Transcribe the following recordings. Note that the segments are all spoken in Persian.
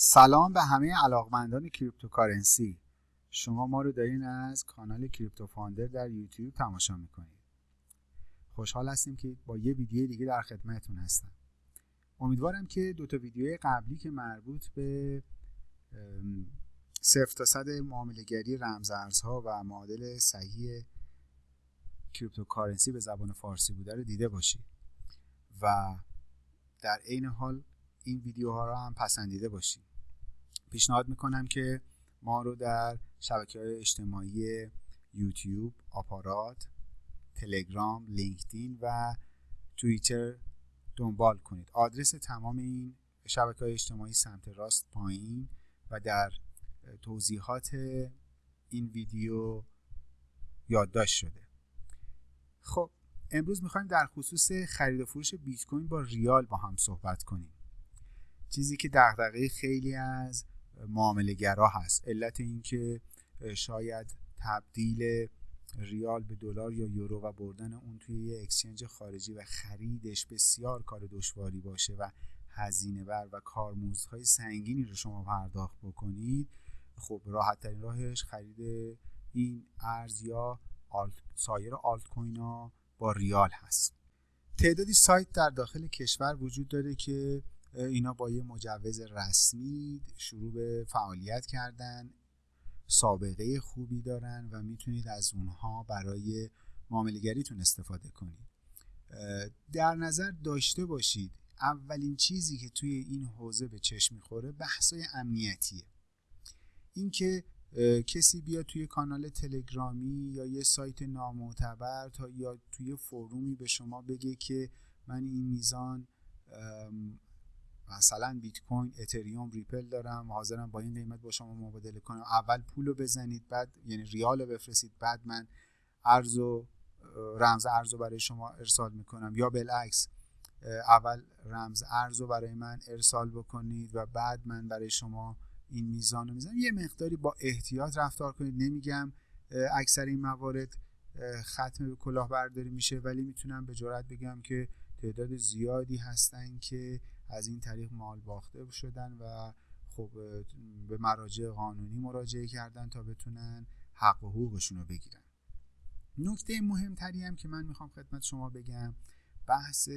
سلام به همه علاقمندان cryptocurrency. شما ما رو دارین از کانال کریپتو فاندر در یوتیوب تماشا می‌کنید. خوشحال هستیم که با یه ویدیو دیگه در خدمتتون هستم. امیدوارم که دو تا ویدیوی قبلی که مربوط به صفر تا صد معاملهگری رمزارزها و معادل صحیح cryptocurrency به زبان فارسی بوده رو دیده باشید و در عین حال این ویدیوها رو هم پسندیده باشید. پیشنهاد می‌کنم که ما رو در شبکه های اجتماعی یوتیوب، آپارات، تلگرام، لینکدین و توییتر دنبال کنید. آدرس تمام این شبکه های اجتماعی سمت راست پایین و در توضیحات این ویدیو یادداشت شده. خب امروز می‌خوایم در خصوص خرید و فروش بیت کوین با ریال با هم صحبت کنیم. چیزی که دغدغه خیلی از معامله گرا هست. علت اینکه شاید تبدیل ریال به دلار یا یورو و بردن اون توی یه اکسچنج خارجی و خریدش بسیار کار دشواری باشه و هزینه بر و کارمزدهای سنگینی رو شما پرداخت بکنید خب راحت ترین راهش خرید این ارز یا آلت، سایر آلت کوین ها با ریال هست. تعدادی سایت در داخل کشور وجود داره که اینا با یه مجوز رسمی شروع به فعالیت کردن سابقه خوبی دارن و می‌تونید از اونها برای معاملگریتون استفاده کنید. در نظر داشته باشید اولین چیزی که توی این حوزه به چشم می‌خوره بحثای امنیتیه. اینکه کسی بیاد توی کانال تلگرامی یا یه سایت نامعتبر تا یا توی فرومی به شما بگه که من این میزان مثلا بیت کوین اتریوم ریپل دارم حاضرم با این قیمت با شما مبادله کنم. اول پول رو بزنید بعد یعنی ریال رو بفرستید بعد من ارز و رمز ارز رو برای شما ارسال می‌کنم. یا بالعکس اول رمز ارز رو برای من ارسال بکنید و بعد من برای شما این میزان رو می‌زنم. یه مقداری با احتیاط رفتار کنید. نمیگم اکثر این موارد ختم به کلاهبرداری میشه ولی می‌تونم به جرات بگم که تعداد زیادی هستن که از این طریق مال باخته شدن و خب به مراجع قانونی مراجعه کردن تا بتونن حق و حقوقشون رو بگیرن. نکته مهمتری هم که من می‌خوام خدمت شما بگم بحث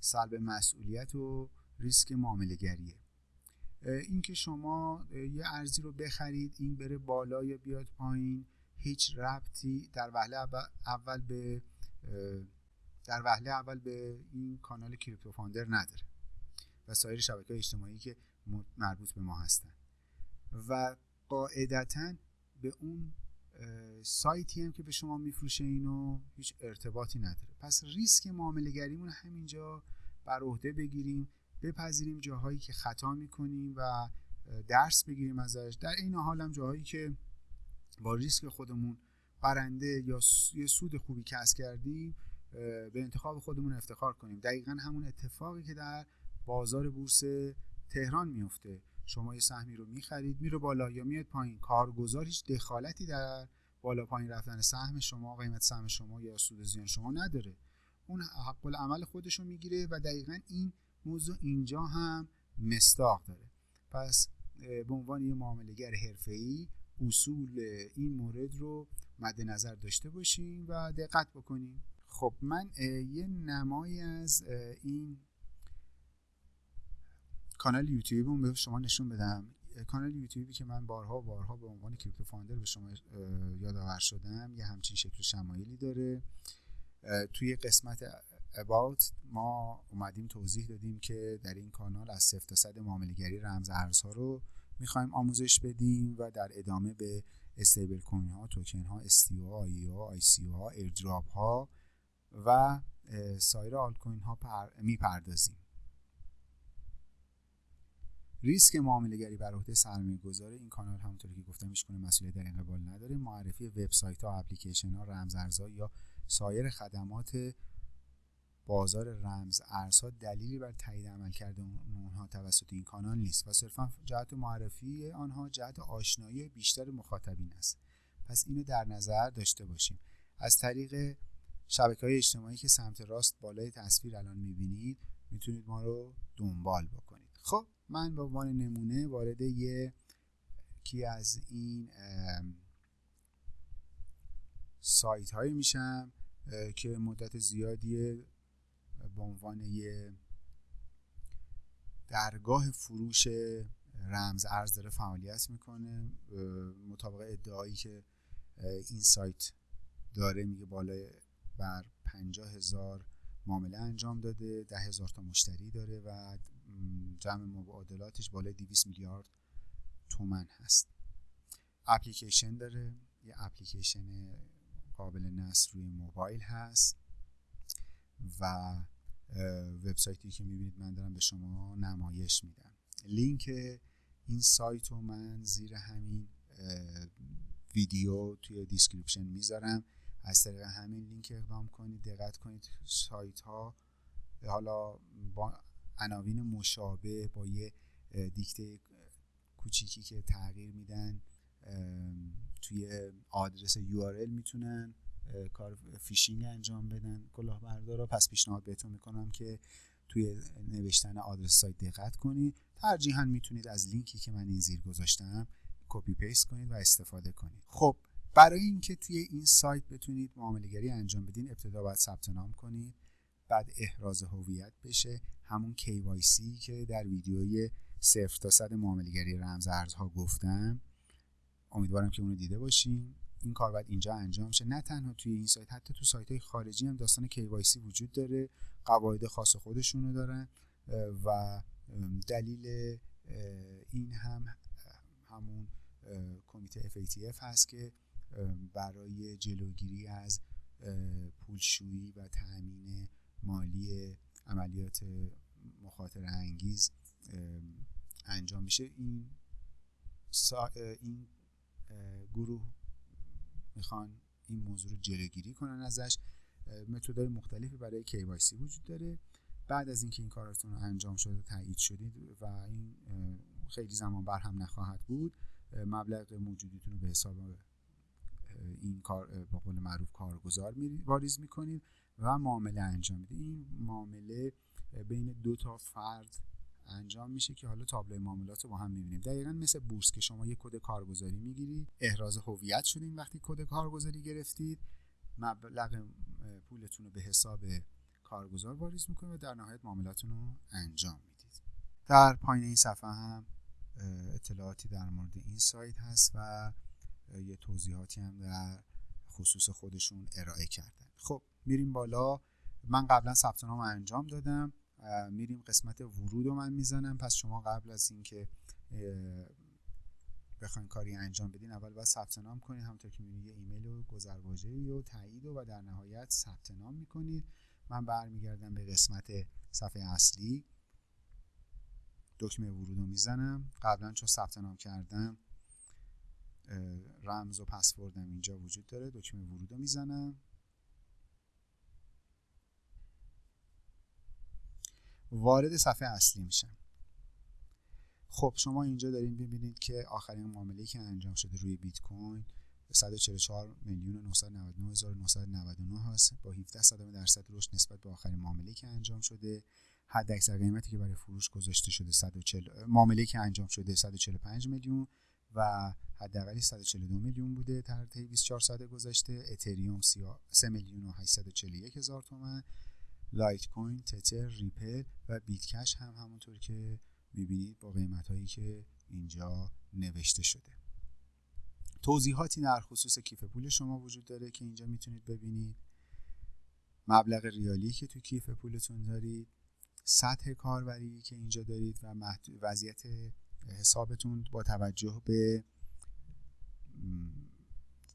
سلب مسئولیت و ریسک معامله گریه اینکه شما یه ارزی رو بخرید این بره بالا یا بیاد پایین هیچ ربطی در وهله اول به در وهله اول به این کانال کریپتو فاندر نداره. و سایر شبکه اجتماعی که مربوط به ما هستن. و قاعدتا به اون سایتی هم که به شما میفروشه اینو هیچ ارتباطی نداره. پس ریسک معامله گریمون همینجا بر عهده بگیریم بپذیریم جاهایی که خطا می‌کنیم و درس بگیریم ازش. در این حال هم جاهایی که با ریسک خودمون برنده یا یه سود خوبی کسب کردیم به انتخاب خودمون افتخار کنیم. دقیقا همون اتفاقی که در بازار بورس تهران میفته شما یه سهمی رو می‌خرید میره بالا یا میاد پایین. کارگزار هیچ دخالتی در بالا پایین رفتن سهم شما قیمت سهم شما یا سود زیان شما نداره. اون حق العمل خودش رو می‌گیره و دقیقا این موضوع اینجا هم مستاق داره. پس به عنوان یه معاملهگر حرفه‌ای اصول این مورد رو مد نظر داشته باشیم و دقت بکنیم خب من یه نمایی از این کانال یوتیوب به شما نشون بدم. کانال یوتیوبی که من بارها بارها به عنوان کریپتو فاندر به شما یادآور شدم یه همچین شکل شمایلی داره. توی قسمت about ما اومدیم توضیح دادیم که در این کانال از صفر تا صد معاملهگری رمز ارزها رو می‌خوایم آموزش بدیم و در ادامه به stablecoin ها توکن ها STO ها ICO ها IEO ها airdrop ها و سایر آلت کوین ها می‌پردازیم. ریسک معامله گری بر عهده سرمایه گذاره این کانال همونطوری که گفتم هیچ مسئولیت در این قبال نداره. معرفی وبسایت ها اپلیکیشن ها رمز ارزها یا سایر خدمات بازار رمز ارزها دلیلی بر تایید عملکرد اونها توسط این کانال نیست و صرفا جهت معرفی آنها جهت آشنایی بیشتر مخاطبین است. پس اینو در نظر داشته باشیم. از طریق شبکه های اجتماعی که سمت راست بالای تصویر الان می‌بینید می‌تونید ما رو دنبال بکنید. خب؟ من به عنوان نمونه وارد یه کی از این سایت هایی میشم که مدت زیادی به عنوان یه درگاه فروش رمز ارز داره فعالیت می‌کنه. مطابق ادعایی که این سایت داره میگه بالای بر پنجاه هزار معامله انجام داده ده هزار تا مشتری داره و جمع مبادلاتش بالای 200 میلیارد تومن هست. اپلیکیشن داره. یه اپلیکیشن قابل نصب روی موبایل هست و وبسایتی که می‌بینید من دارم به شما نمایش میدم. لینک این سایت رو من زیر همین ویدیو توی description می‌ذارم. از طریق همین لینک اقدام کنید دقت کنید سایت ها حالا با عناوین مشابه با یه دیکته کوچیکی که تغییر میدن توی آدرس URL می‌تونن کار فیشینگ انجام بدن. کلاهبردارا پس پیشنهاد بهتون می‌کنم که توی نوشتن آدرس سایت دقت کنید. ترجیحاً می‌تونید از لینکی که من این زیر گذاشتم copy paste کنید و استفاده کنید. خب برای اینکه توی این سایت بتونید معاملهگری انجام بدین ابتدا باید ثبت نام کنید بعد احراز هویت بشه. همون KYC که در ویدیوی صفر تا صد معاملهگری رمز ارزها گفتم. امیدوارم که اونو دیده باشین. این کار باید اینجا انجام شه. نه تنها توی این سایت حتی تو سایت های خارجی هم داستان KYC وجود داره. قواعد خاص خودشونو دارن. و دلیل این هم همون کمیته FATF هست که برای جلوگیری از پولشویی و تأمین مالی عملیات مخاطر انگیز انجام میشه. این این گروه می‌خوان این موضوع رو جلوگیری کنن ازش. متدهای مختلفی برای KYC وجود داره. بعد از اینکه این کاراتون انجام شده تایید شدید و این خیلی زمان بر هم نخواهد بود مبلغ موجودیتون رو به حساب این کار به قول معروف کارگزار واریز می‌کنید و معامله انجام می‌دید. این معامله بین دو تا فرد انجام میشه که حالا تابلو معاملات رو با هم می‌بینیم. دقیقا مثل بورس که شما یک کد کارگزاری می‌گیرید احراز هویت شدین وقتی کد کارگزاری گرفتید. مبلغ پولتون رو به حساب کارگزار واریز می‌کنید و در نهایت معاملاتون رو انجام می‌دید. در پایین این صفحه هم اطلاعاتی در مورد این سایت هست و یه توضیحاتی هم در خصوص خودشون ارائه کردن. خب میریم بالا. من قبلا ثبت نام انجام دادم. میریم قسمت ورود رو من می‌زنم. پس شما قبل از اینکه بخواین کاری انجام بدین اول باید ثبت نام کنید همونطور که می‌بینید یه ایمیل و گذرواژه و تایید و, در نهایت ثبت نام می‌کنید من برمیگردم به قسمت صفحه اصلی. دکمه ورود رو می‌زنم. قبلا چون ثبت نام کردم رمز و پسوردم اینجا وجود داره. دکمه ورود رو می‌زنم. وارد صفحه اصلی میشم خب شما اینجا دارین ببینید که آخرین معامله که انجام شده روی بیت کوین 144 میلیون و 999 هست. با 17 صدم درصد رشد نسبت به آخرین معامله که انجام شده. حد اکثر قیمتی که برای فروش گذاشته شده 140 معامله که انجام شده 145 میلیون و حداقل 142 میلیون بوده در طی 24 ساعت گذشته. اتریوم 3 میلیون و 841 هزار تومان لایت کوین تتر ریپل و بیتکش هم همونطور که می‌بینید با قیمت هایی که اینجا نوشته شده. توضیحاتی در خصوص کیف پول شما وجود داره که اینجا می‌تونید ببینید. مبلغ ریالی که تو کیف پولتون دارید. سطح کاربری که اینجا دارید و وضعیت حسابتون با توجه به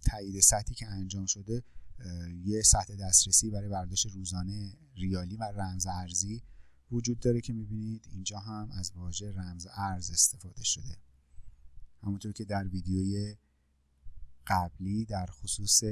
تایید سطحی که انجام شده یه سطح دسترسی برای برداشت روزانه ریالی و رمز ارزی وجود داره که می‌بینید اینجا هم از واژه رمز ارز استفاده شده. همونطور که در ویدیوی قبلی در خصوص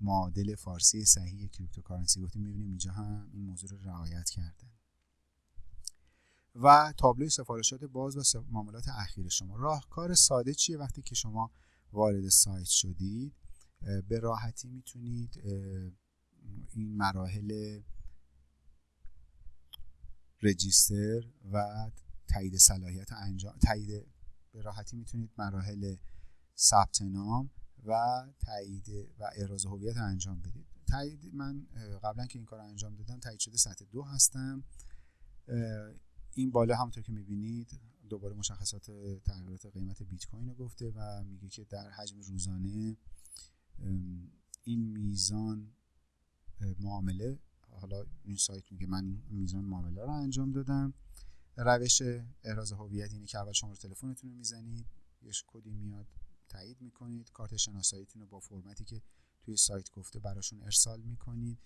معادل فارسی صحیح cryptocurrency گفتیم می‌بینیم اینجا هم این موضوع رو رعایت کردن و تابلوی سفارشات باز و معاملات اخیر شما. راهکار ساده چیه وقتی که شما وارد سایت شدید؟ به راحتی می‌تونید این مراحل رجیستر و تایید صلاحیت انجام تایید به راحتی می‌تونید مراحل ثبت نام و تایید و احراز هویت انجام بدید. تایید من قبلا که این کار انجام دادم تایید شده سطح دو هستم. این بالا همونطور که می‌بینید دوباره مشخصات تغییرات قیمت بیت کوین رو گفته و میگه که در حجم روزانه این میزان معامله حالا این سایت میگه من میزان معامله رو انجام دادم. روش احراز هویت اینه که اول شماره تلفنتون رو می‌زنید یه کدی میاد تایید می‌کنید کارت شناساییتون رو با فرمتی که توی سایت گفته براشون ارسال می‌کنید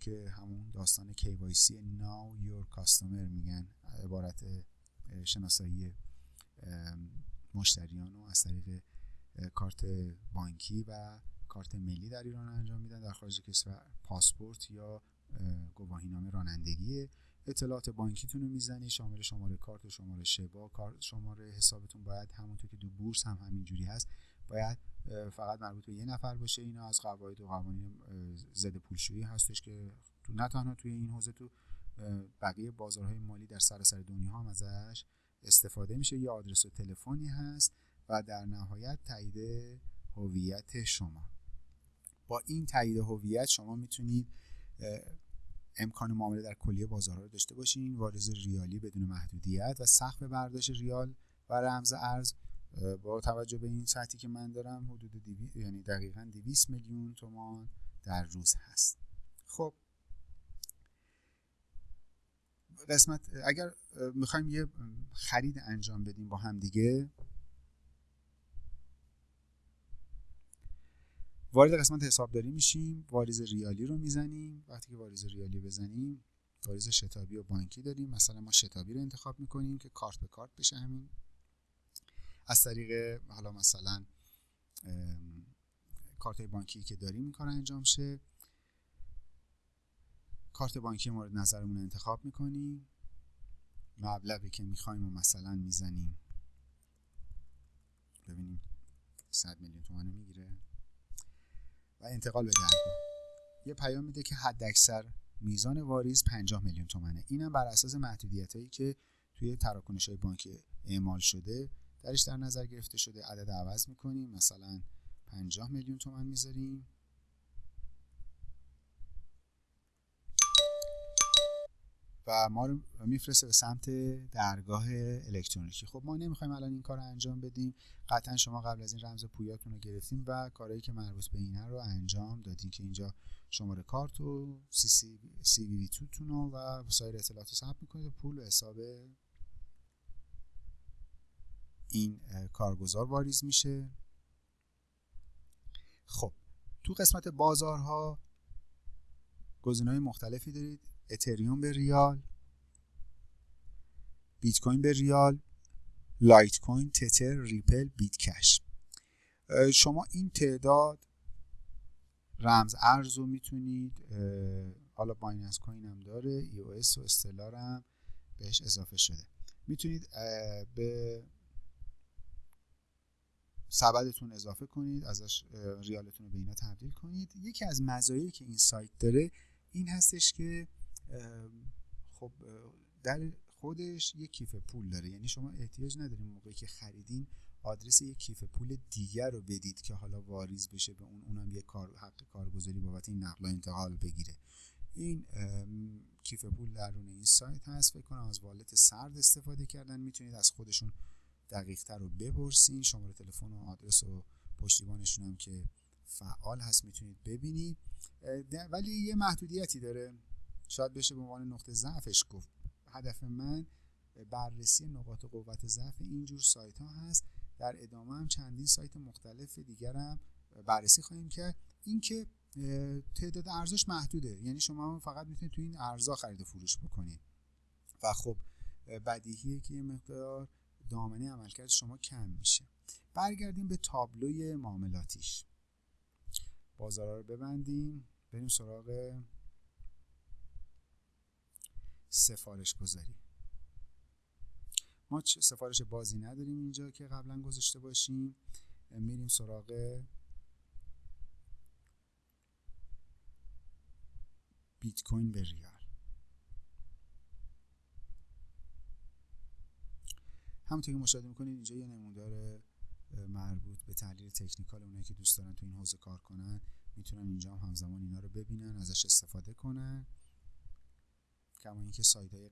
که همون داستان KYC Now Your Customer میگن عبارت شناسایی مشتریان رو از طریق کارت بانکی و کارت ملی در ایران انجام میدن در خارج کشور. پاسپورت یا گواهینامه رانندگی. اطلاعات بانکیتون رو می‌زنی شامل شماره کارت و شماره شبا شماره حسابتون باید همونطور که دو بورس هم همینجوری هست. باید فقط مربوط به یه نفر باشه. اینا از قواعد و قوانین ضد پولشویی هستش که تو نه تنها توی این حوزه تو بقیه بازارهای مالی در سراسر دنیا هم ازش استفاده میشه. یه آدرس و تلفنی هست و در نهایت تایید هویت شما. با این تایید هویت شما می‌تونید امکان معامله در کلیه بازارها رو داشته باشین واریز ریالی بدون محدودیت و سقف برداشت ریال و رمز ارز. با توجه به این سطحی که من دارم حدود دیوی... یعنی دقیقا 200 میلیون تومان در روز هست. خب. قسمت اگر می‌خوایم یه خرید انجام بدیم با هم دیگه وارد قسمت حسابداری میشیم واریز ریالی رو می‌زنیم. وقتی که واریز ریالی بزنیم واریز شتابی و بانکی داریم. مثلا ما شتابی رو انتخاب می‌کنیم که کارت به کارت بشه همین. از طریق حالا مثلا کارت بانکی که داریم این کار انجام شه. کارت بانکی مورد نظرمون رو انتخاب می‌کنیم. مبلغی که می‌خوایم و مثلا می‌زنیم. ببینیم 100 میلیون تومان می‌گیره. و انتقال به درگاه. یه پیام میده که حد اکثر میزان واریز 50 میلیون تومنه. اینم بر اساس محدودیت هایی که توی تراکنش های بانکی اعمال شده درش در نظر گرفته شده. عدد عوض می‌کنیم. مثلا 50 میلیون تومن می‌ذاریم. ما رو میفرسته به سمت درگاه الکترونیکی. خب ما نمی‌خوایم الان این کار رو انجام بدیم. قطعا شما قبل از این رمز پویاتون رو گرفتین و کارهایی که مربوط به اینه رو انجام دادین که اینجا شماره کارت و سی سی, سی وی توتون و سایر اطلاعات رو ثبت می‌کنید و پول و حساب این کارگزار واریز میشه. خب تو قسمت بازارها گزینه‌های مختلفی دارید. اتریوم به ریال بیت کوین به ریال لایت کوین تتر ریپل بیت کش شما این تعداد رمز ارز رو می‌تونید حالا بایننس کوین هم داره EOS و استلار هم بهش اضافه شده. می‌تونید به سبدتون اضافه کنید ازش ریالتون رو به اینا تبدیل کنید. یکی از مزایایی که این سایت داره این هستش که خب در خودش یک کیف پول داره. یعنی شما احتیاج نداریم موقعی که خریدین آدرس یک کیف پول دیگر رو بدید که حالا واریز بشه به اون اونم یک کار حق کارگزاری بابت این نقل و انتقال بگیره. این کیف پول درون این سایت هست. فکر کنم از والت سرد استفاده کردن. می‌تونید از خودشون دقیق تر رو بپرسین. شماره تلفن و آدرس و پشتیبانشون هم که فعال هست می‌تونید ببینید. ولی یه محدودیتی داره. شاید بشه به عنوان نقطه ضعفش گفت. هدف من بررسی نقاط قوت ضعف اینجور سایت ها هست. در ادامه هم چندین سایت مختلف دیگر هم بررسی خواهیم کرد. اینکه تعداد ارزش محدوده. یعنی شما فقط می‌تونید تو این ارزا خرید و فروش بکنید. و خب بدیهیه که یه مقدار دامنه عملکرد شما کم میشه. برگردیم به تابلوی معاملاتیش. بازارا رو ببندیم. بریم سراغ سفارش گذاری. ما سفارش بازی نداریم اینجا که قبلا گذاشته باشیم. میریم سراغ بیت کوین به ریال. همونطور که مشاهده می‌کنید اینجا یه نمودار مربوط به تحلیل تکنیکال اونایی که دوست دارن تو این حوزه کار کنن. می‌تونن اینجا هم همزمان اینا رو ببینن ازش استفاده کنن. کما اینکه سایت های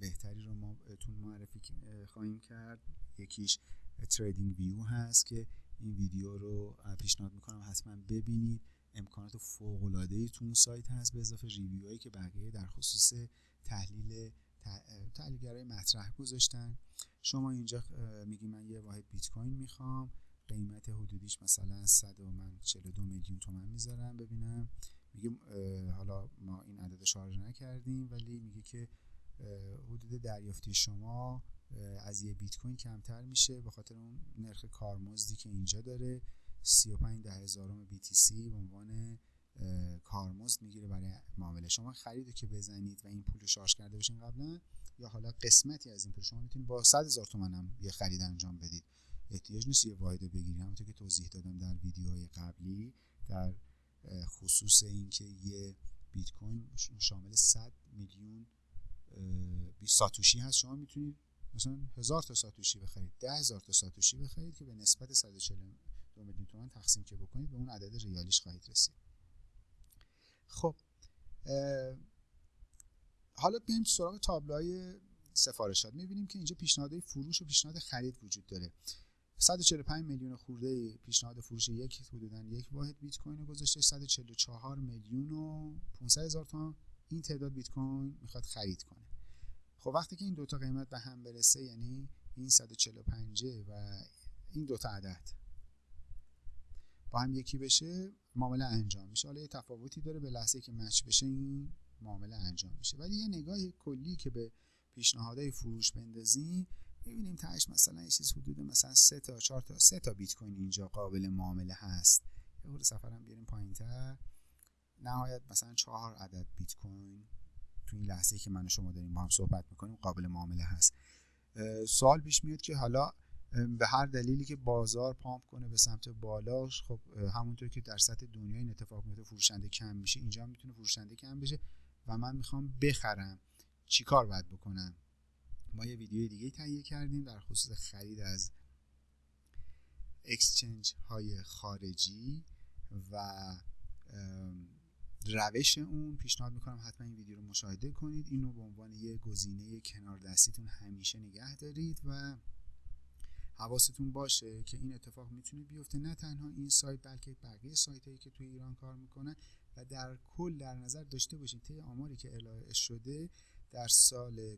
بهتری رو ما بهتون معرفی خواهیم کرد. یکیش تریدینگ ویو هست که این ویدیو رو پیشنهاد می‌کنم حتما ببینید. امکانات فوق العاده ای تو اون سایت هست به اضافه ریویو که بقیه در خصوص تحلیل تحلیلگرای مطرح گذاشتن. شما اینجا میگی من یه واحد بیت کوین می‌خوام. قیمت حدودیش مثلا 100 و من 42 میلیون تومن می‌ذارم. ببینم. میگه حالا ما این عدد شارژ نکردیم ولی میگه که حدود دریافتی شما از یه بیت کوین کمتر میشه به خاطر اون نرخ کارمزدی که اینجا داره. 35 ده هزارم BTC به عنوان کارمزد می‌گیره برای معامله. شما خریده که بزنید و این پول رو شارژ کرده باشین قبلا یا حالا قسمتی از این پول شما می‌تونید با 100 هزار تومن هم یه خرید انجام بدید. احتیاج نیست یه واحد بگیرید. همونطور که توضیح دادم در ویدیوهای قبلی در خصوص اینکه یه بیت کوین شامل 100 میلیون ساتوشی هست. شما می‌تونید مثلا هزار تا ساتوشی بخرید ده هزار تا ساتوشی بخرید که به نسبت 142 میلیون تومن تقسیم که بکنید به اون عدد ریالیش خواهید رسید. خب حالا بیایم سراغ تابلوهای سفارشات. می‌بینیم که اینجا پیشنهادهای فروش و پیشنهاد خرید وجود داره. 145 میلیون خورده پیشنهاد فروش یک حدودا یک واحد بیت کوین رو گذاشته 144 میلیون و 500 هزار تومان. این تعداد بیت کوین می‌خواد خرید کنه. خب وقتی که این دوتا قیمت به هم برسه یعنی این 145 و این دوتا عدد با هم یکی بشه معامله انجام میشه. حالا یه تفاوتی داره به لحظه که مچ بشه این معامله انجام میشه. ولی یه نگاه کلی که به پیشنهادهای فروش بندازیم می‌بینیم تاش مثلا یه چیز حدود مثلا سه تا چهار تا سه تا بیت کوین اینجا قابل معامله هست. یه خورده سفرم بیاریم پایینتر. نهایت مثلا چهار عدد بیت کوین تو این لحظه که من و شما داریم با هم صحبت می‌کنیم قابل معامله هست. سوال پیش میاد که حالا به هر دلیلی که بازار پامپ کنه به سمت بالاش خب همونطور که در سطح دنیا این اتفاق میفته فروشنده کم میشه اینجا می‌تونه فروشنده کم بشه و من می‌خوام بخرم چیکار باید بکنم. یه ویدیو دیگه تهیه کردیم در خصوص خرید از اکسچنج های خارجی و روش اون. پیشنهاد می‌کنم حتما این ویدیو رو مشاهده کنید. اینو به عنوان یه گزینه کنار دستیتون همیشه نگه دارید و حواستون باشه که این اتفاق می‌تونه بیفته. نه تنها این سایت بلکه بقیه سایت هایی که توی ایران کار می‌کنن و در کل در نظر داشته باشید. طی آماری که ارائه شده در سال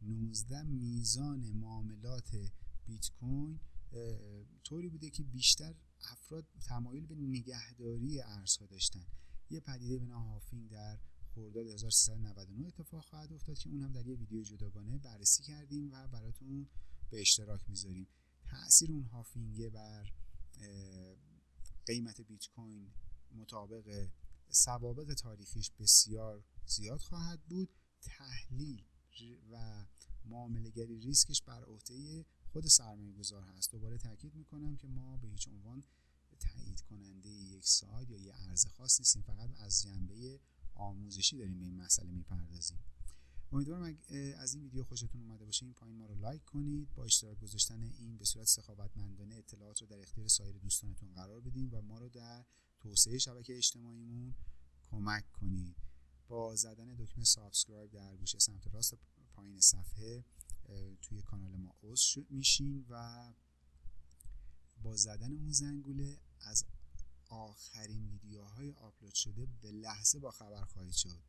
2019 میزان معاملات بیت کوین طوری بوده که بیشتر افراد تمایل به نگهداری ارزها داشتن. یه پدیده به نام هافینگ در خرداد 1399 اتفاق خواهد افتاد که اون هم در یه ویدیو جداگانه بررسی کردیم و براتون به اشتراک می‌ذاریم. تاثیر اون هافینگه بر قیمت بیت کوین مطابق سوابق تاریخیش بسیار زیاد خواهد بود. تحلیل و معاملهگری ریسکش بر عهده خود سرمایه گذار هست. دوباره تاکید می‌کنم که ما به هیچ عنوان تایید کننده یک ساید یا یه ارز خاص نیستیم فقط از جنبه آموزشی داریم به این مسئله می‌پردازیم. امیدوارم از این ویدیو خوشتون اومده باشه این پایین ما رو لایک کنید با اشتراک گذاشتن این به صورت سخاوتمندانه اطلاعات رو در اختیار سایر دوستانتون قرار بدین و ما رو در توسعه شبکه اجتماعیمون کمک کنید. با زدن دکمه subscribe در گوشه سمت راست پایین صفحه توی کانال ما عضو میشین و با زدن اون زنگوله از آخرین ویدیوهای آپلود شده به لحظه با خبر خواهید شد.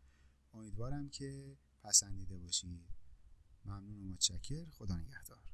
امیدوارم که پسندیده باشید. ممنون و متشکر. خدا نگهدار.